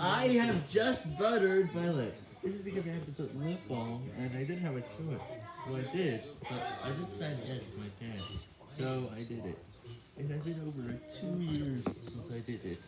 I have just buttered my lips. This is because I have to put lip balm, and I didn't have a choice. Well, I did, but I just said yes to my dad. So I did it. It has been over two years since I did it.